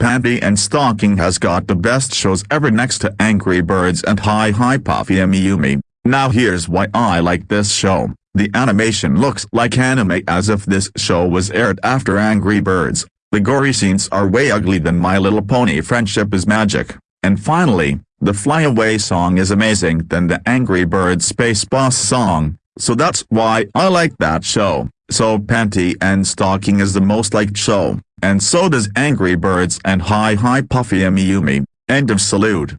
Panty and Stocking has got the best shows ever next to Angry Birds and Hi Hi Puffy Amiyumi. Now here's why I like this show. The animation looks like anime as if this show was aired after Angry Birds. The gory scenes are way ugly than My Little Pony Friendship is Magic. And finally, the Flyaway song is amazing than the Angry Birds Space Boss song, so that's why I like that show. So Panty and Stocking is the most liked show, and so does Angry Birds and Hi Hi Puffy Amiyumi. End of salute.